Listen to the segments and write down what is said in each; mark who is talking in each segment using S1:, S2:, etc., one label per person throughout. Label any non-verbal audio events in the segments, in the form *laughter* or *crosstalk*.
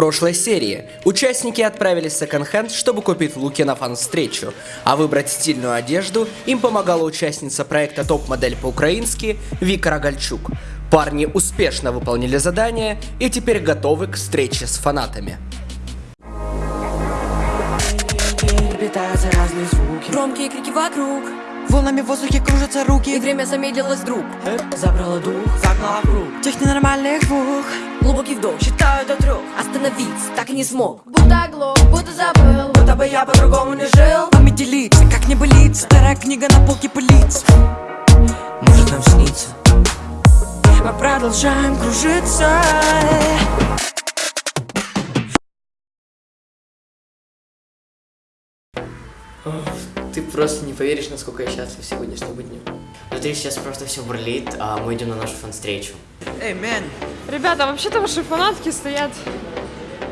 S1: прошлой серии участники отправились в секонд-хенд, чтобы купить луки на фан-встречу, а выбрать стильную одежду им помогала участница проекта топ-модель по-украински Вика Рогальчук. Парни успешно выполнили задание и теперь готовы к встрече с фанатами.
S2: Звуки
S3: Громкие крики вокруг
S2: Волнами в воздухе кружатся руки.
S3: И время замедлилось вдруг.
S2: Забрало дух, загнало в круг. Тех ненормальных двух
S3: Глубокий вдох, считаю до трех. Остановиться так и не смог.
S4: Будто оглох, будто забыл.
S2: Будто бы я по-другому не жил. Память делиться, как не былиться Старая книга на полке пылится. Может нам снится? Мы продолжаем кружиться
S5: Ты просто не поверишь, насколько я счастлив сегодняшнему дню. Внутри сейчас просто все бурлит, а мы идем на нашу фан-встречу.
S2: Эй, мэн
S6: Ребята, вообще-то ваши фанатки стоят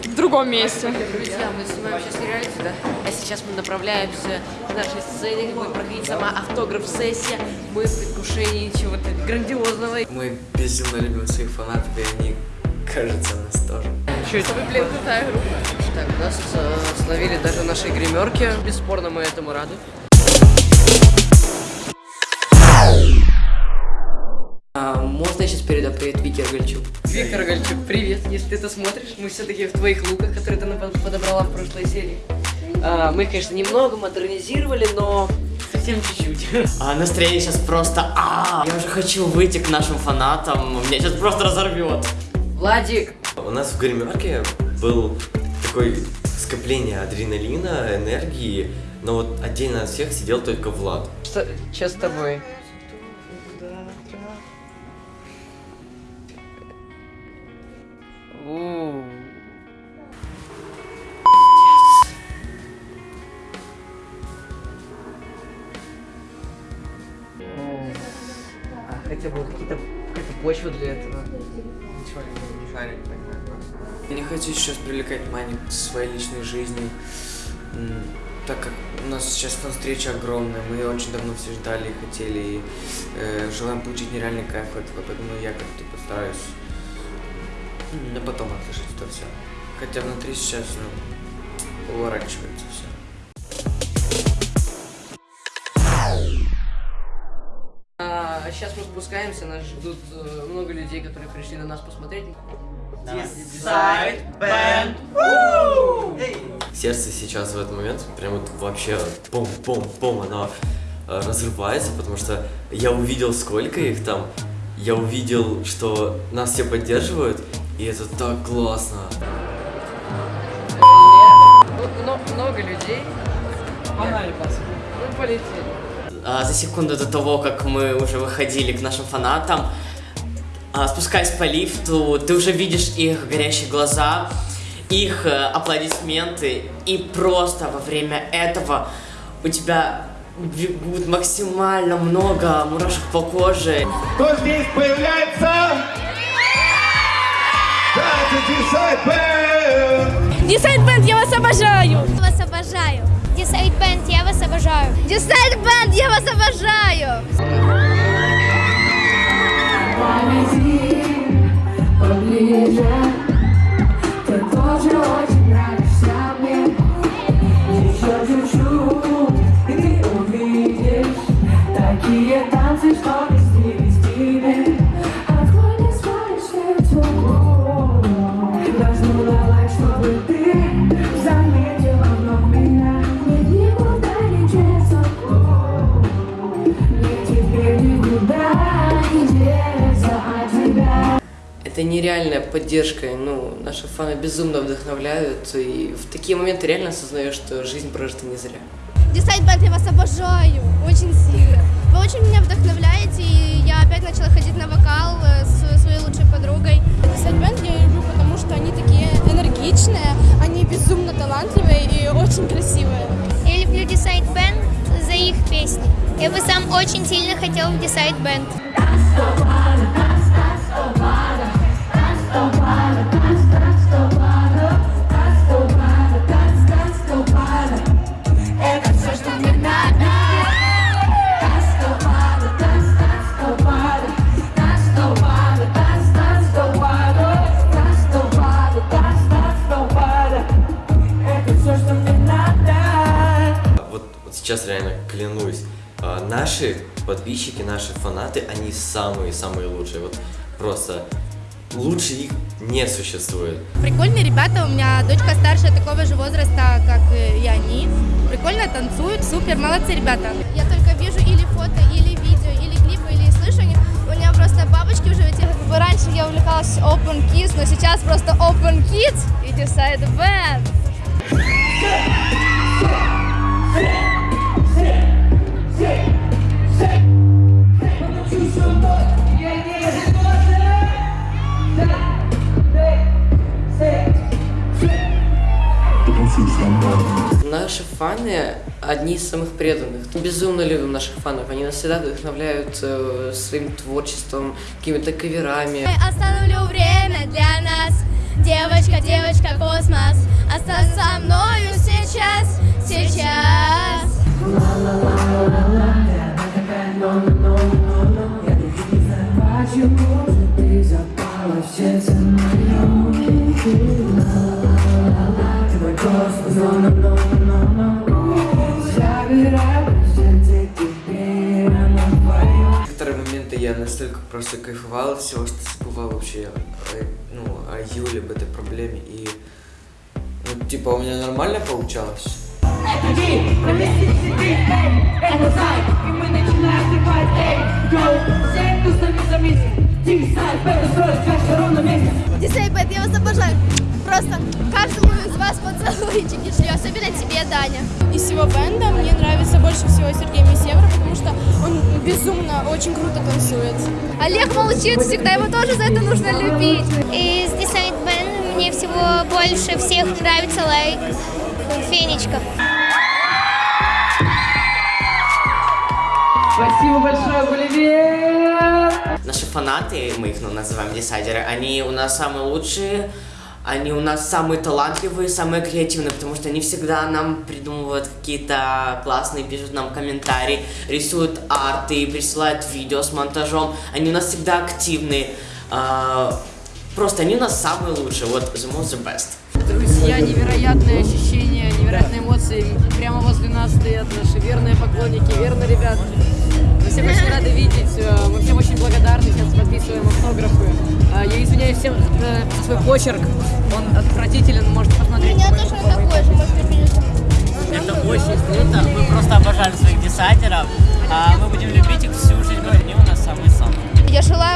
S6: в другом месте.
S7: Друзья, мы снимаем сейчас реалити, да? А сейчас мы направляемся к нашей сцене, будет проходить сама автограф-сессия. Мы в предвкушении чего-то грандиозного.
S5: Мы безумно любим своих фанатов, и они, кажется, нас тоже.
S7: Блин, крутая группа. Так, нас э, словили даже в нашей гримерке. Бесспорно, мы этому рады. А, можно я сейчас передам привет Вике Рогальчук? Вика Рогальчук, привет. Если ты это смотришь, мы все-таки в твоих луках, которые ты нам под- подобрала в прошлой серии. А, мы, конечно, немного модернизировали, но совсем чуть-чуть.
S5: А настроение сейчас просто... А, я уже хочу выйти к нашим фанатам, меня сейчас просто разорвет.
S7: Владик,
S8: У нас в гримерке был такой скопление адреналина, энергии, но вот отдельно от всех сидел только Влад.
S7: что, что с тобой? Хотя бы какие-то какая-то почва для этого.
S9: Ничего не, не шарит, Я не хочу сейчас привлекать к своей личной жизни, так как у нас сейчас фан-встреча огромная, мы ее очень давно все ждали и хотели, и э, желаем получить нереальный кайф от этого, поэтому я как-то постараюсь на потом отложить это все. Хотя внутри сейчас, ну, уворачивается все.
S7: А, сейчас мы спускаемся, нас ждут э, много людей, которые пришли на нас посмотреть.
S8: Сердце сейчас в этот момент прям вот вообще пом-пом-пом, оно э, разрывается, потому что я увидел, сколько их там, я увидел, что нас все поддерживают, и это так классно.
S7: Ну, но- много людей. Погнали, пацаны. Мы полетели.
S5: А, за секунду до того, как мы уже выходили к нашим фанатам, а, спускаясь по лифту, ты уже видишь их горящие глаза, их э, аплодисменты, и просто во время этого у тебя бегут максимально много мурашек по коже.
S10: Кто здесь появляется? Да, это Decide Band!
S4: Десайд Бенд, я вас обожаю! Я вас обожаю! Десайд Бенд, я вас обожаю! Десайд Бенд, я вас обожаю!
S7: Это нереальная поддержка, ну, наши фаны безумно вдохновляют, и в такие моменты реально осознаешь, что жизнь прожита не зря.
S4: Десайд Бенд, я вас обожаю! Очень сильно! Вы очень меня вдохновляете, и я опять начала ходить на вокал э, с своей лучшей подругой. Десайд Бенд я люблю, потому что они такие энергичные, они безумно талантливые и очень красивые.
S11: Я люблю Decide Band за их песни. Я бы сам очень сильно хотел в Decide Band.
S8: Подписчики, наши фанаты, они самые-самые лучшие. Вот просто лучше их не существует.
S4: Прикольные ребята, у меня дочка старшая такого же возраста, как и они. Прикольно танцуют, супер, молодцы ребята. Я только вижу или фото, или видео, или клипы, или слышу у меня просто бабочки уже эти. Как бы раньше я увлекалась Open Kids, но сейчас просто Open Kids и Decide Band.
S3: Наши фаны одни из самых преданных. Безумно любим наших фанов. Они нас всегда вдохновляют э, своим творчеством, какими-то каверами.
S4: Остановлю время для нас. Девочка, девочка, космос. Остаться со мною
S11: просто кайфовал от всего, что забывал вообще ну, о Юле, об этой проблеме. И, ну, типа, у меня нормально получалось.
S4: Бэт, я вас обожаю. Просто каждому из вас поцелуйчики шлю, особенно тебе, Даня.
S6: Из всего бенда мне нравится больше всего Сергей Месевра, потому что он безумно, очень круто танцует.
S4: Олег молчит всегда, его тоже за это нужно любить.
S12: Из Decide Band мне всего больше всех нравится лайк Фенечка.
S3: Спасибо большое, Боливер!
S5: Наши фанаты, мы их ну, называем десайдеры, они у нас самые лучшие, они у нас самые талантливые, самые креативные, потому что они всегда нам придумывают какие-то классные, пишут нам комментарии, рисуют арты, присылают видео с монтажом. Они у нас всегда активные. А, Просто они у нас самые лучшие. Вот the most the best.
S3: Друзья, невероятные ощущения, невероятные эмоции. Прямо возле нас стоят наши верные поклонники, верные ребята. Мы всех очень рады видеть, э, мы всем очень благодарны, сейчас подписываем автографы. Э, Я извиняюсь всем э, за свой почерк, он отвратителен,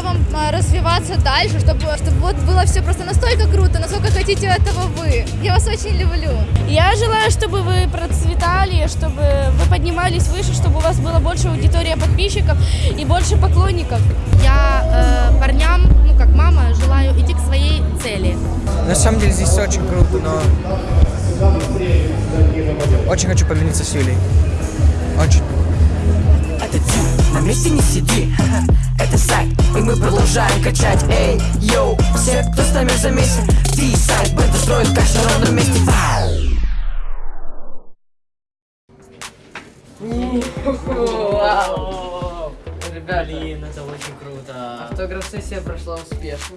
S4: вам а, развиваться дальше, чтобы, чтобы вот было все просто настолько круто, насколько хотите этого вы. Я вас очень люблю.
S6: Я желаю, чтобы вы процветали, чтобы вы поднимались выше, чтобы у вас было больше аудитория подписчиков и больше поклонников.
S4: Я э, парням, ну как мама, желаю идти к своей цели.
S13: На самом деле здесь очень круто, но очень хочу помириться с Юлей. Очень.
S2: На месте не сиди, *laughs* это сайт, и мы продолжаем качать Эй, йоу, все, кто с нами замесен Ти сайт, бэнд устроит кашу на ровном месте
S3: Вау! Ребята,
S5: Блин, это очень круто.
S3: автограф-сессия прошла успешно.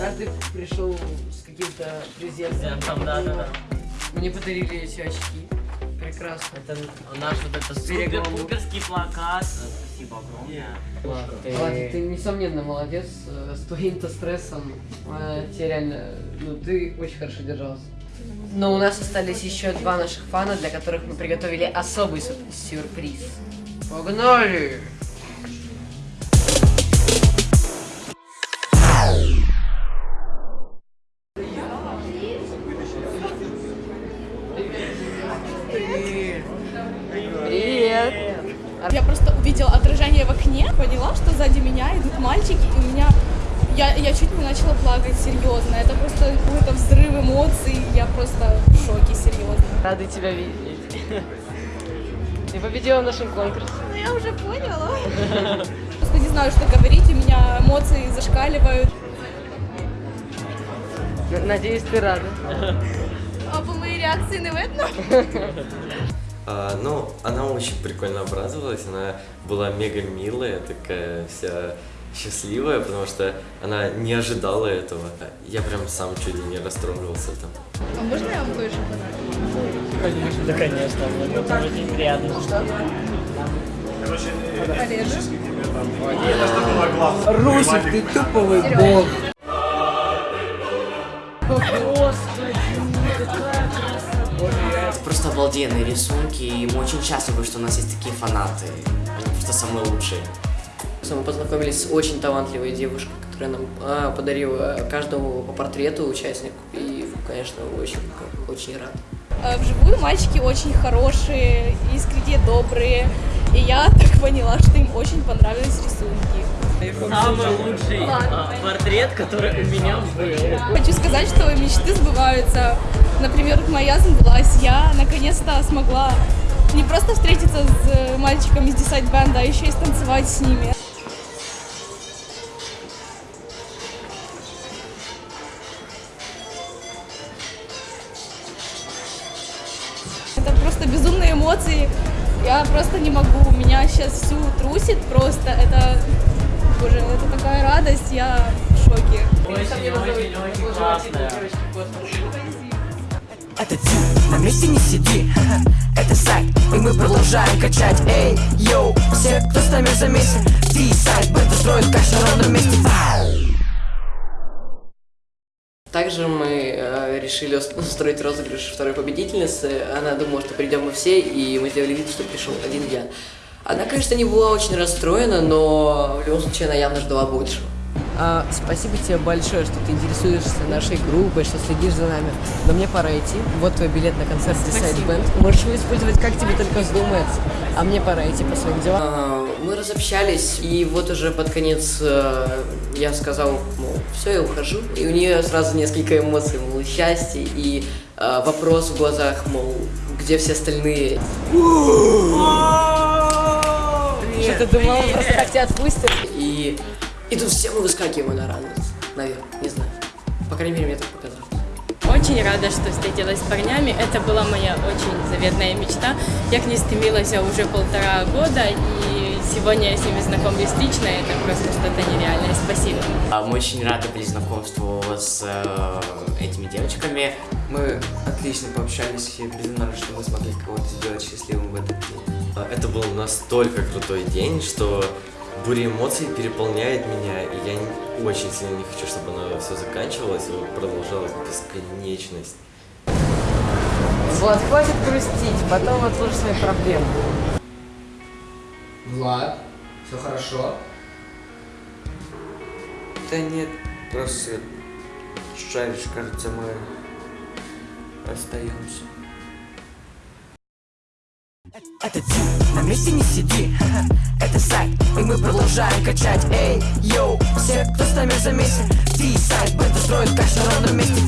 S3: Каждый пришел с каким-то презентом.
S5: Там, да, да, да.
S3: Мне подарили эти очки. Прекрасно.
S5: Это наш вот это
S3: Берегово.
S5: супер-пуперский плакат. Спасибо огромное.
S3: Ладно, ты несомненно молодец э, с твоим-то стрессом. э, Тебе реально, ну ты очень хорошо держался. Но у нас остались еще два наших фана, для которых мы приготовили особый сюр- сюрприз. Погнали!
S6: Плакать, серьезно. Это просто какой-то взрыв эмоций. Я просто в шоке, серьезно.
S3: Рады тебя видеть. Ты победила в нашем конкурсе.
S6: Ну, я уже поняла. *laughs* Просто не знаю, что говорить, у меня эмоции зашкаливают.
S3: Надеюсь, ты рада.
S4: А по моей реакции не видно? *laughs*
S8: А, ну, она очень прикольно обрадовалась, она была мега милая, такая вся счастливая, потому что она не ожидала этого. Я прям сам чуть ли не расстроился там.
S6: А можно я вам кое-что подарю?
S14: Конечно. Да, конечно. Мне это очень приятно.
S6: Олежек?
S7: Русик, ты туповый бог.
S5: Это просто обалденные рисунки, и мы очень счастливы, что у нас есть такие фанаты. Они просто самые лучшие.
S7: Мы познакомились с очень талантливой девушкой, которая нам а, подарила каждому по портрету участнику. И, конечно, очень, очень рад.
S6: Э, Вживую мальчики очень хорошие, искренне добрые. И я *laughs* так поняла, что им очень понравились рисунки.
S14: Самый лучший а, портрет, который у меня был.
S6: Хочу сказать, что мечты сбываются. Например, моя сбылась. Я наконец-то смогла не просто встретиться с мальчиками из Decide Band, а еще и станцевать с ними. Это
S2: ты, на месте не сиди Это сайт, и мы продолжаем качать Эй, йоу, все, кто с нами замесен Ты сайт, бета строит каш на ровном месте
S7: Также мы э, решили ус- устроить розыгрыш второй победительницы. Она думала, что придем мы все, и мы сделали вид, что пришел один я. Она, конечно, не была очень расстроена, но в любом случае она явно ждала большего. А, спасибо тебе большое, что ты интересуешься нашей группой, что следишь за нами. Но мне пора идти. Вот твой билет на концерт Decide Band. Можешь его использовать как тебе только вздумается. А мне пора идти по своим делам. А, мы разобщались, и вот уже под конец э, я сказал, мол, все, я ухожу. И у нее сразу несколько эмоций, мол, счастье и э, вопрос в глазах, мол, где все остальные. Что ты думала, просто так тебя отпустят? И, и тут все мы выскакиваем на радость. Наверное, не знаю. По крайней мере, мне так показалось.
S15: Очень рада, что встретилась с парнями. Это была моя очень заветная мечта. Я к ней стремилась уже полтора года, и сегодня я с ними знакомлюсь лично. Это просто что-то нереальное. Спасибо.
S5: А Мы очень рады были знакомству с э, этими девочками.
S9: Мы отлично пообщались, и безумно рад, что мы смогли кого-то сделать счастливым в этот день.
S8: А, Это был настолько крутой день, что буря эмоций переполняет меня, и я не- очень сильно не хочу, чтобы оно все заканчивалось и продолжалось бесконечность.
S7: Влад, хватит грустить, потом отложишь свои проблемы.
S1: Влад, все хорошо?
S9: Да нет, просто шаришь, кажется, мы остаемся.
S2: Это ты, на месте не сиди Это сайт, и мы продолжаем качать Эй, йоу, все, кто с нами замесен Ты сайт, бета строит каш на ровном месте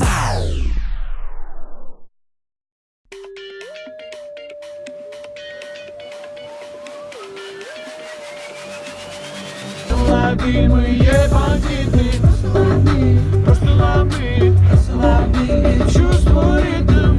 S10: Ловимые бандиты Расслабни, расслабни, расслабни Чувствуй ритм